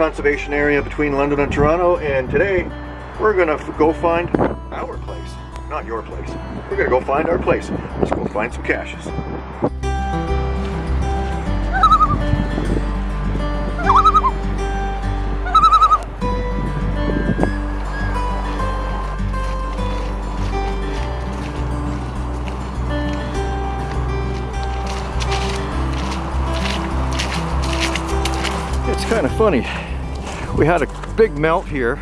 conservation area between London and Toronto and today we're gonna go find our place, not your place. We're gonna go find our place. Let's go find some caches. It's kind of funny. We had a big melt here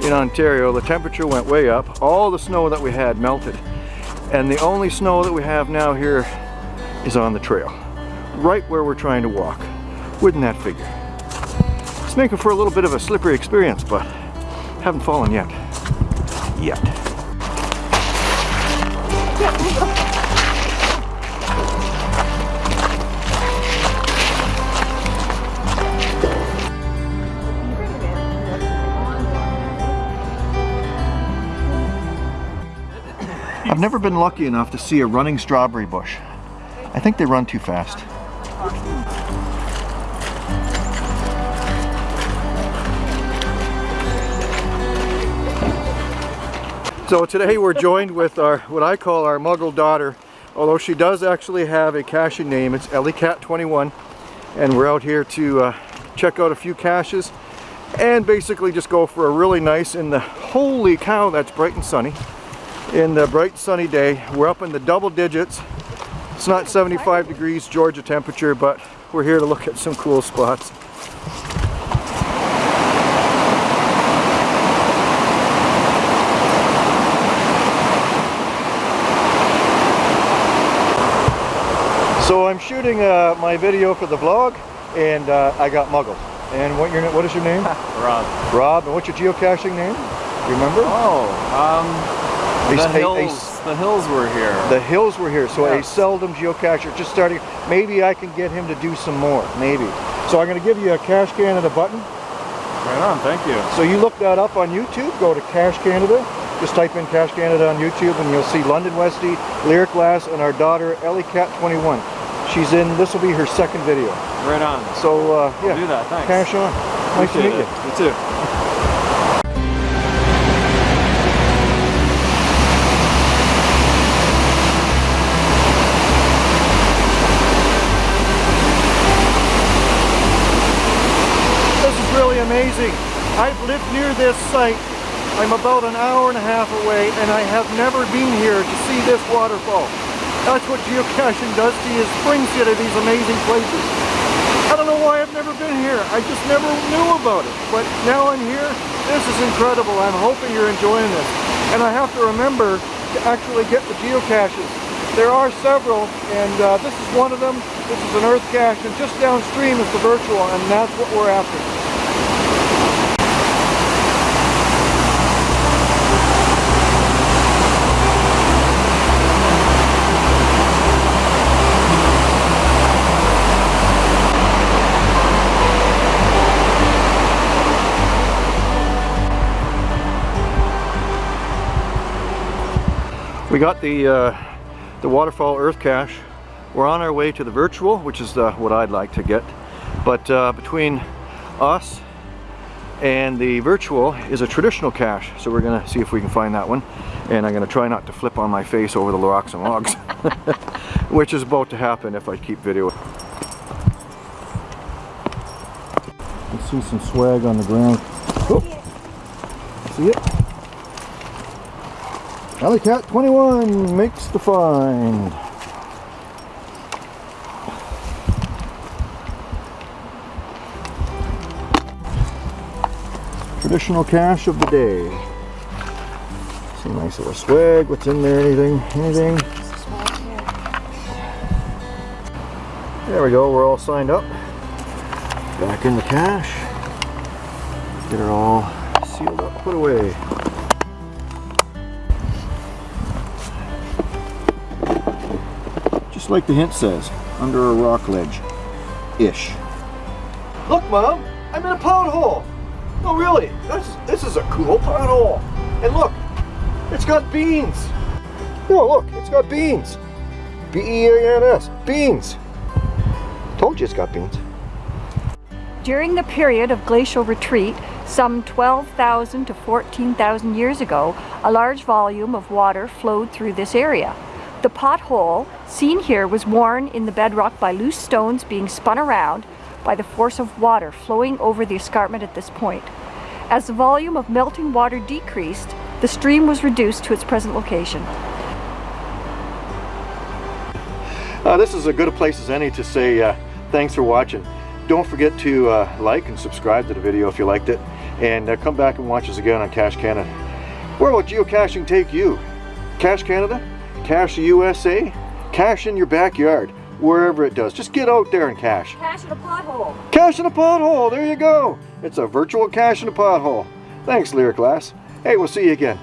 in Ontario. The temperature went way up. All the snow that we had melted. And the only snow that we have now here is on the trail. Right where we're trying to walk. Wouldn't that figure? It's making for a little bit of a slippery experience, but haven't fallen yet. Yet. I've never been lucky enough to see a running strawberry bush. I think they run too fast. So today we're joined with our what I call our muggle daughter, although she does actually have a caching name. It's Ellie Cat 21 and we're out here to uh, check out a few caches and basically just go for a really nice in the holy cow that's bright and sunny in the bright sunny day. We're up in the double digits. It's not 75 degrees Georgia temperature, but we're here to look at some cool spots. So I'm shooting uh, my video for the vlog, and uh, I got muggled. And what your what is your name? Rob. Rob. And what's your geocaching name? Do you remember? Oh, um, A- the a- a- hills. the hills were here. The hills were here, so a Yes. seldom geocacher, just starting. Maybe I can get him to do some more, maybe. So I'm going to give you a Cache Canada button. right on. Thank you. So you look that up on YouTube, go to Cache Canada, just type in Cache Canada on YouTube and you'll see London Westy, Lyric Glass, and our daughter Ellie Cat 21. She's in, this will be her second video. Right on. So uh, yeah, do that, thanks. Cash on. Nice to meet Appreciate you. You too. I've lived near this site. I'm about an hour and a half away and I have never been here to see this waterfall. That's what geocaching does to you, brings you to these amazing places. I don't know why I've never been here. I just never knew about it. But now I'm here. This is incredible. I'm hoping you're enjoying this. And I have to remember to actually get the geocaches. There are several, and uh, this is one of them. This is an earth cache, and just downstream is the virtual, and that's what we're after. We got the uh, the waterfall earth cache. We're on our way to the virtual, which is uh, what I'd like to get. But uh, between us and the virtual is a traditional cache. So we're gonna see if we can find that one. And I'm gonna try not to flip on my face over the rocks and logs, which is about to happen if I keep video. I see some swag on the ground. Oh. See it? Alley Cat 21 makes the find. Traditional cache of the day. Some nice little swag. What's in there? Anything? Anything? There we go. We're all signed up. Back in the cache. Get it all sealed up, put away. Just like the hint says, under a rock ledge. Ish. Look, Mom! I'm in a pothole! Oh, really, this, this is a cool pothole. And look, it's got beans. No, look, it's got beans. B-E-A-N-S, beans. Told you it's got beans. During the period of glacial retreat, some 12,000 to 14,000 years ago, a large volume of water flowed through this area. The pothole seen here was worn in the bedrock by loose stones being spun around by the force of water flowing over the escarpment at this point. As the volume of melting water decreased, the stream was reduced to its present location. Uh, this is as good a place as any to say uh, thanks for watching. Don't forget to uh, like and subscribe to the video if you liked it. And uh, come back and watch us again on Cache Canada. Where will geocaching take you? Cache Canada? The USA? cash in your backyard? Wherever it does. Just get out there and cash. Cash in a pothole. Cash in a pothole! There you go! It's a virtual cash in a pothole. Thanks, Lyric Glass. Hey, we'll see you again.